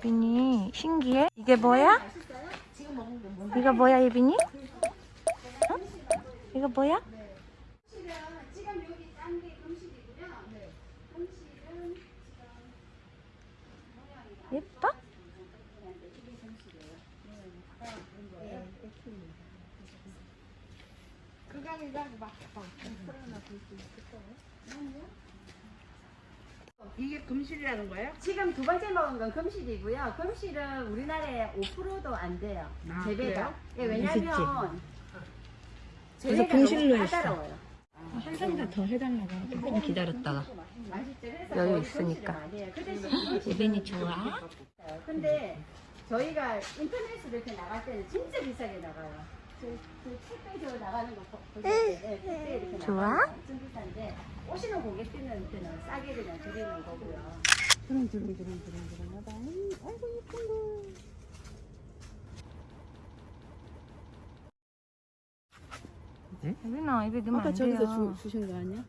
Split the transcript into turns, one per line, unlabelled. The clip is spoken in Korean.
이빈이 신기해? 이게 뭐야? 이거 뭐야, 이빈이? 어? 이거 뭐야?
지금 여기 딴게 금실이고요. 금실은
예뻐?
이게 금실이라는 거예요?
지금 두 번째 먹은 건 금실이고요. 금실은 우리나라에 5%도 안 돼요.
아,
재배가. 예? 왜냐면
그래서
재배가
금실로
너무
했어.
까다로워요.
한잔더 해달라고 조금 기다렸다가
맛있죠. 그래서
여유
거의
있으니까.
금실을 많이 해요. 그 대신 금실은
이빈이 좋아?
비싸요. 근데 저희가 인터넷으로 이렇게 나갈 때는 진짜 비싸게 나가요. 저, 저 택배 저 나가는 거 보- 보실 때 네, 택배 이렇게
좋아?
나가는 거 엄청 비싼데 오시는 고객들한테는 싸게 그냥 드리는 거고요. 주렁주렁주렁주렁주렁하다. 아이고 예쁜 거.
이빈아, 입에 넣으면 안 돼요.
주신 거 아니야?